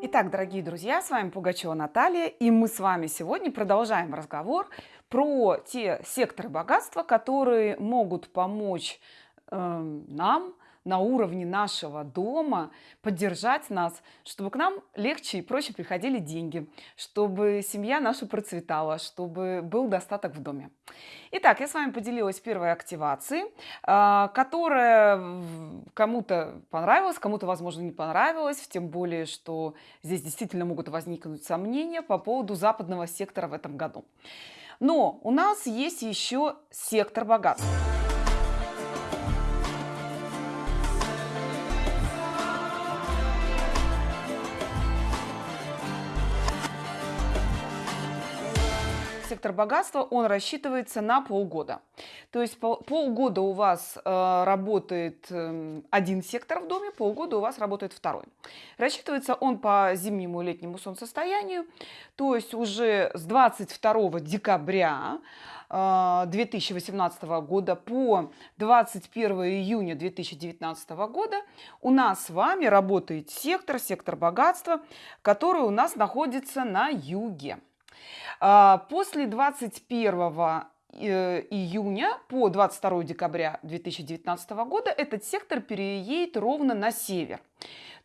Итак, дорогие друзья, с вами Пугачева Наталья, и мы с вами сегодня продолжаем разговор про те секторы богатства, которые могут помочь э, нам на уровне нашего дома поддержать нас, чтобы к нам легче и проще приходили деньги, чтобы семья наша процветала, чтобы был достаток в доме. Итак, я с вами поделилась первой активацией, а, которая кому-то понравилась, кому-то, возможно, не понравилась, тем более, что здесь действительно могут возникнуть сомнения по поводу западного сектора в этом году. Но у нас есть еще сектор богатства. Сектор богатства, он рассчитывается на полгода. То есть полгода у вас э, работает э, один сектор в доме, полгода у вас работает второй. Рассчитывается он по зимнему и летнему солнцестоянию, то есть уже с 22 декабря 2018 э, года по 21 июня 2019 года у нас с вами работает сектор, сектор богатства, который у нас находится на юге. А, после 21 э, июня по 22 декабря 2019 года этот сектор переедет ровно на север.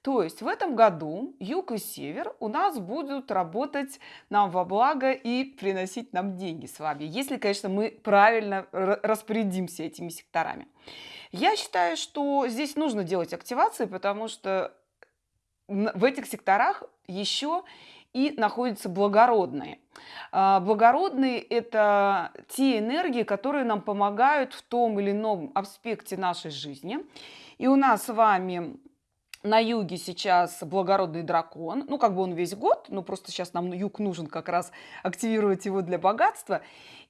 То есть в этом году юг и север у нас будут работать нам во благо и приносить нам деньги с вами, если, конечно, мы правильно распорядимся этими секторами. Я считаю, что здесь нужно делать активации, потому что в этих секторах еще и находятся благородные. А, благородные – это те энергии, которые нам помогают в том или ином аспекте нашей жизни. И у нас с вами на юге сейчас благородный дракон, ну как бы он весь год, но просто сейчас нам юг нужен как раз активировать его для богатства.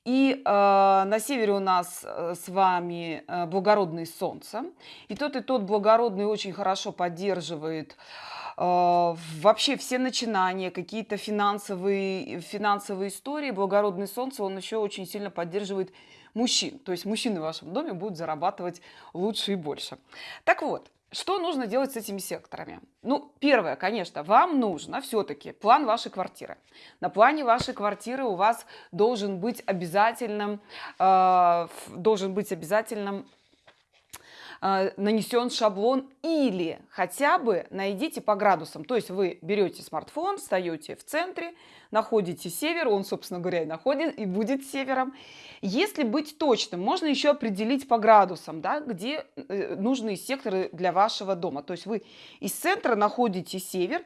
И э, на севере у нас э, с вами э, благородное солнце. И тот и тот благородный очень хорошо поддерживает а, вообще все начинания, какие-то финансовые, финансовые истории, благородный солнце, он еще очень сильно поддерживает мужчин. То есть мужчины в вашем доме будут зарабатывать лучше и больше. Так вот, что нужно делать с этими секторами? Ну, первое, конечно, вам нужно все-таки план вашей квартиры. На плане вашей квартиры у вас должен быть обязательным, э, должен быть обязательным а, нанесен шаблон или хотя бы найдите по градусам. То есть вы берете смартфон, встаете в центре, находите север, он, собственно говоря, и находит, и будет севером. Если быть точным, можно еще определить по градусам, да, где э, нужные секторы для вашего дома. То есть вы из центра находите север,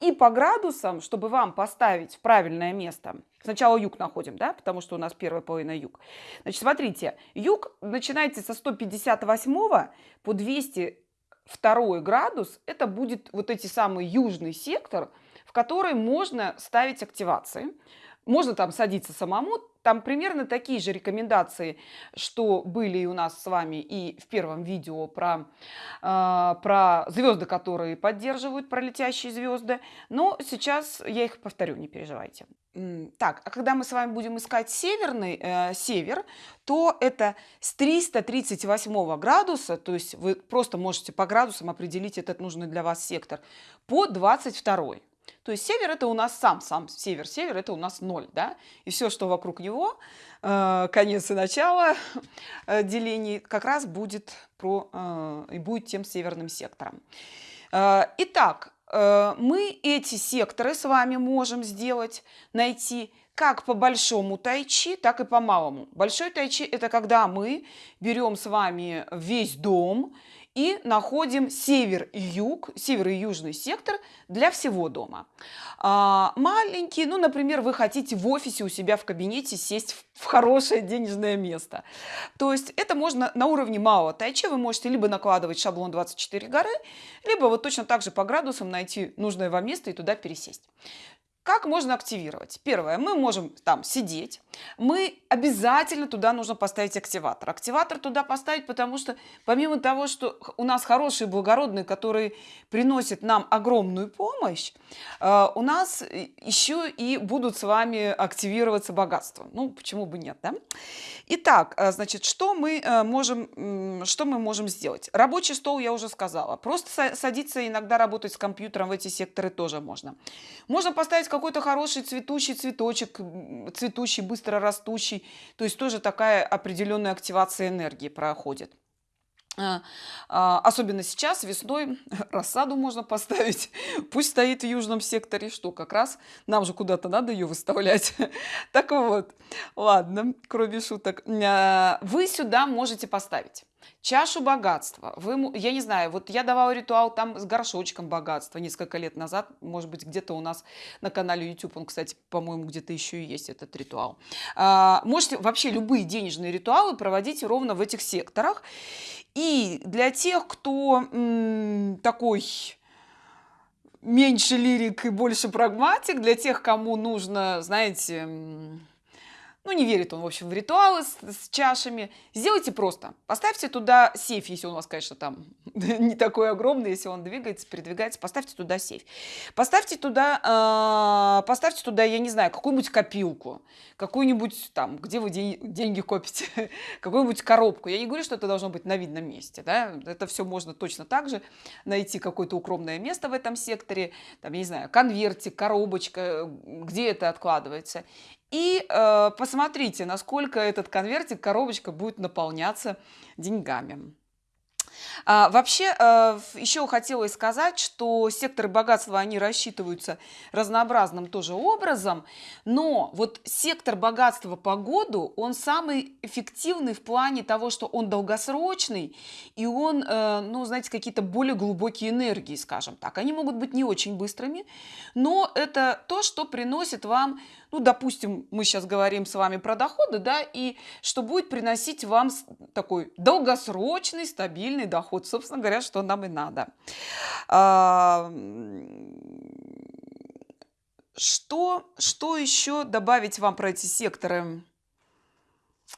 и по градусам, чтобы вам поставить в правильное место, сначала юг находим, да, потому что у нас первая половина юг. Значит, смотрите, юг начинается со 158 по 202 градус, это будет вот эти самый южный сектор, в который можно ставить активации. Можно там садиться самому, там примерно такие же рекомендации, что были у нас с вами и в первом видео про, э, про звезды, которые поддерживают, про летящие звезды. Но сейчас я их повторю, не переживайте. Так, а когда мы с вами будем искать северный э, север, то это с 338 градуса, то есть вы просто можете по градусам определить этот нужный для вас сектор, по 22. То есть север это у нас сам, сам север, север это у нас ноль, да, и все, что вокруг него, э, конец и начало э, делений, как раз будет про, э, и будет тем северным сектором. Итак, мы эти секторы с вами можем сделать, найти как по большому тайчи, так и по малому. Большой тайчи – это когда мы берем с вами весь дом и находим север и юг, север и южный сектор для всего дома. А, маленький, ну, например, вы хотите в офисе у себя в кабинете сесть в, в хорошее денежное место. То есть это можно на уровне малого тайчи, вы можете либо накладывать шаблон 24 горы, либо вот точно так же по градусам найти нужное вам место и туда пересесть. Как можно активировать? Первое, мы можем там сидеть, мы обязательно туда нужно поставить активатор. Активатор туда поставить, потому что помимо того, что у нас хорошие благородные, которые приносят нам огромную помощь, э, у нас еще и будут с вами активироваться богатства. Ну, почему бы нет, да? Итак, э, значит, что мы э, можем, что мы можем сделать? Рабочий стол я уже сказала. Просто садиться иногда работать с компьютером в эти секторы тоже можно. Можно поставить какой-то хороший цветущий цветочек, цветущий, быстро растущий. То есть тоже такая определенная активация энергии проходит. А, а, особенно сейчас, весной, рассаду можно поставить. Пусть стоит в южном секторе, что как раз нам же куда-то надо ее выставлять. Так вот, ладно, кроме шуток. А, вы сюда можете поставить чашу богатства. Вы, я не знаю, вот я давала ритуал там с горшочком богатства несколько лет назад. Может быть, где-то у нас на канале YouTube, он, кстати, по-моему, где-то еще и есть этот ритуал. Можете вообще любые денежные ритуалы проводить ровно в этих секторах. И для тех, кто такой меньше лирик и больше прагматик, для тех, кому нужно, знаете, ну не верит он в общем в ритуалы с, с чашами. Сделайте просто. Поставьте туда сейф если он у вас конечно там не такой огромный если он двигается передвигается поставьте туда сейф. Поставьте туда э, поставьте туда я не знаю какую-нибудь копилку какую-нибудь там где вы день, деньги копите какую-нибудь коробку. Я не говорю что это должно быть на видном месте да? это все можно точно так же найти какое-то укромное место в этом секторе. Там я не знаю конвертик коробочка где это откладывается и э, посмотрите, насколько этот конвертик, коробочка будет наполняться деньгами. А, вообще, э, еще хотелось сказать, что секторы богатства, они рассчитываются разнообразным тоже образом, но вот сектор богатства по году, он самый эффективный в плане того, что он долгосрочный, и он, э, ну, знаете, какие-то более глубокие энергии, скажем так. Они могут быть не очень быстрыми, но это то, что приносит вам ну, допустим, мы сейчас говорим с вами про доходы, да, и что будет приносить вам такой долгосрочный, стабильный доход, собственно говоря, что нам и надо. А, что, что еще добавить вам про эти секторы?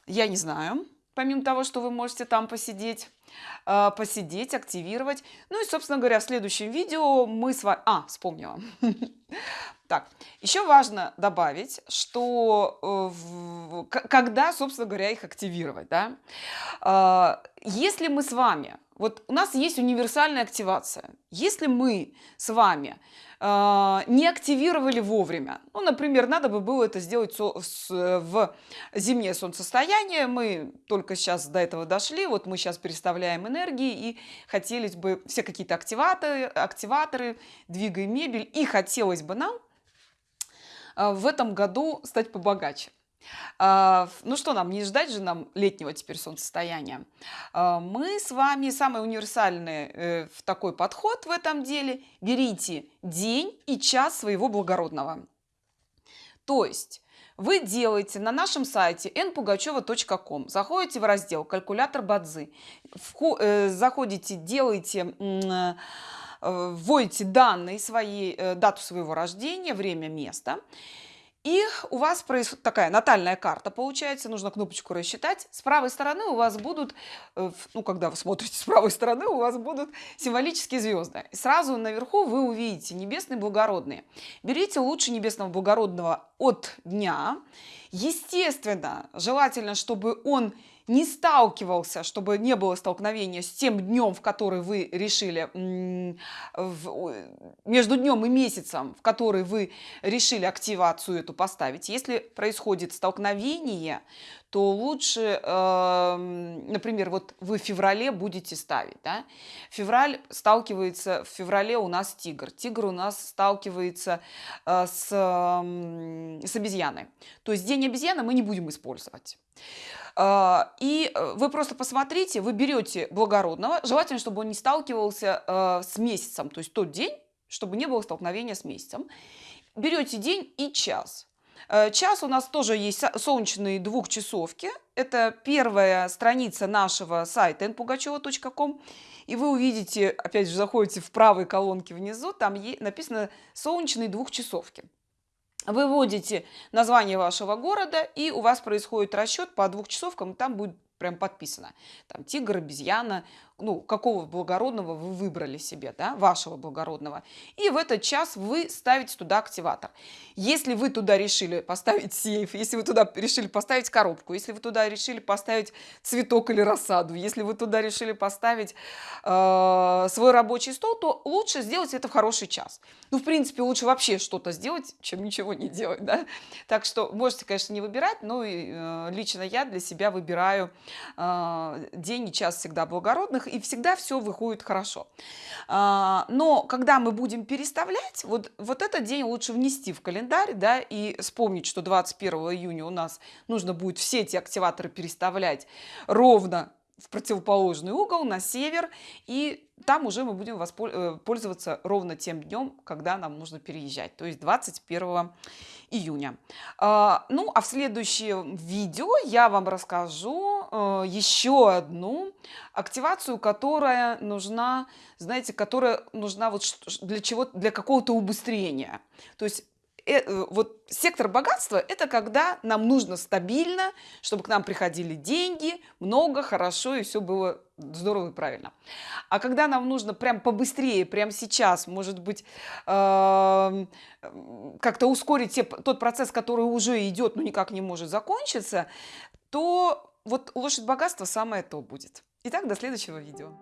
Я не знаю, помимо того, что вы можете там посидеть а, посидеть, активировать. Ну и, собственно говоря, в следующем видео мы с вами... А, вспомнила. Так, еще важно добавить, что э, когда, собственно говоря, их активировать, да? А, если мы с вами, вот у нас есть универсальная активация, если мы с вами а, не активировали вовремя. Ну, например, надо бы было это сделать в зимнее солнцестояние. Мы только сейчас до этого дошли. Вот мы сейчас переставляем энергии и хотелось бы все какие-то активаторы, активаторы, двигаем мебель. И хотелось бы нам в этом году стать побогаче. А, ну что нам, не ждать же нам летнего теперь солнцестояния. А, мы с вами самый универсальный э, в такой подход в этом деле. Берите день и час своего благородного. То есть вы делаете на нашем сайте npugacheva.com, заходите в раздел «Калькулятор Бадзы», э, заходите, делаете вводите данные свои, дату своего рождения, время, место – и у вас происходит такая натальная карта получается, нужно кнопочку рассчитать. С правой стороны у вас будут, э, ну когда вы смотрите с правой стороны, у вас будут символические звезды. И сразу наверху вы увидите небесные благородные. Берите лучше небесного благородного от дня. Естественно, желательно, чтобы он не сталкивался, чтобы не было столкновения с тем днем, в который вы решили, между днем и месяцем, в который вы решили активацию эту поставить. Если происходит столкновение, то лучше, эм, например, вот вы в феврале будете ставить, да? Февраль сталкивается, в феврале у нас тигр, тигр у нас сталкивается э, с, с обезьяной. То есть день обезьяны мы не будем использовать. А, и э, вы просто посмотрите, вы берете благородного, желательно, чтобы он не сталкивался э, с месяцем, то есть тот день, чтобы не было столкновения с месяцем. Берете день и час. Э, час у нас тоже есть солнечные двухчасовки. Это первая страница нашего сайта npugacheva.com. И вы увидите, опять же, заходите в правой колонке внизу, там написано «Солнечные двухчасовки». Вы вводите название вашего города, и у вас происходит расчет по двухчасовкам, там будет прям подписано. Там тигр, обезьяна, ну, какого благородного вы выбрали себе, да, вашего благородного. И в этот час вы ставите туда активатор. Если вы туда решили поставить сейф, если вы туда решили поставить коробку, если вы туда решили поставить цветок или рассаду, если вы туда решили поставить э, свой рабочий стол, то лучше сделать это в хороший час. Ну, в принципе, лучше вообще что-то сделать, чем ничего не делать, да. Так что можете, конечно, не выбирать, но э, лично я для себя выбираю э, день и час всегда благородных, и всегда все выходит хорошо. А, но когда мы будем переставлять, вот, вот этот день лучше внести в календарь, да, и вспомнить, что 21 июня у нас нужно будет все эти активаторы переставлять ровно в противоположный угол, на север, и там уже мы будем э, пользоваться ровно тем днем, когда нам нужно переезжать, то есть 21 июня. А, ну, а в следующем видео я вам расскажу э, еще одну активацию, которая нужна, знаете, которая нужна вот для чего для какого-то убыстрения. То есть Э, э, вот сектор богатства – это когда нам нужно стабильно, чтобы к нам приходили деньги, много, хорошо, и все было здорово и правильно. А когда нам нужно прям побыстрее, прям сейчас, может быть, э, как-то ускорить те, тот процесс, который уже идет, но никак не может закончиться, то вот лошадь богатства самое то будет. Итак, до следующего видео.